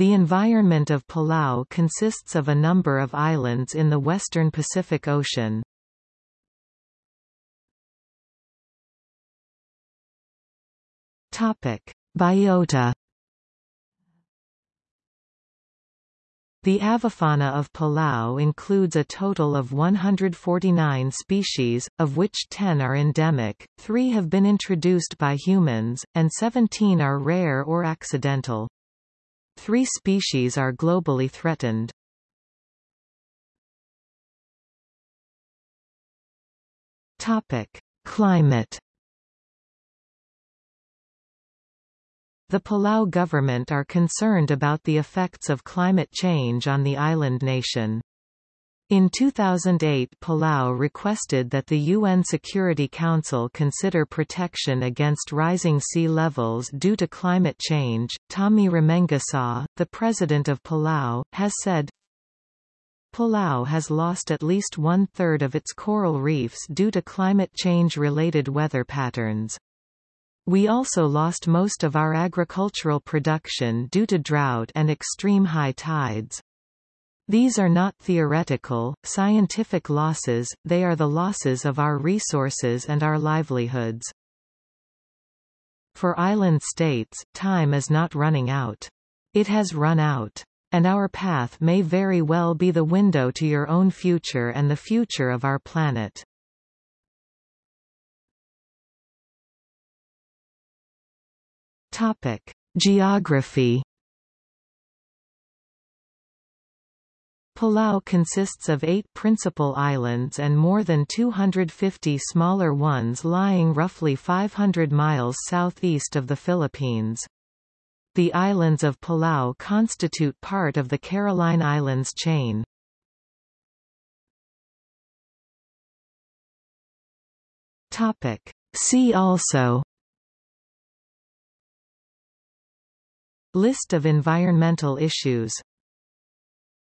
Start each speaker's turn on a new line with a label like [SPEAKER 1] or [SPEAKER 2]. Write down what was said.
[SPEAKER 1] The environment of Palau consists of a number of islands in the western Pacific Ocean. Topic: Biota The avifauna of Palau includes a total of 149 species, of which 10 are endemic, 3 have been introduced by humans, and 17 are rare or accidental. Three species are globally threatened. Topic: Climate The Palau government are concerned about the effects of climate change on the island nation. In 2008 Palau requested that the UN Security Council consider protection against rising sea levels due to climate change. Tommy Remengesau, the president of Palau, has said, Palau has lost at least one-third of its coral reefs due to climate change-related weather patterns. We also lost most of our agricultural production due to drought and extreme high tides. These are not theoretical, scientific losses, they are the losses of our resources and our livelihoods. For island states, time is not running out. It has run out. And our path may very well be the window to your own future and the future of our planet. Topic: Geography. Palau consists of eight principal islands and more than 250 smaller ones lying roughly 500 miles southeast of the Philippines. The islands of Palau constitute part of the Caroline Islands chain. Topic. See also List of environmental issues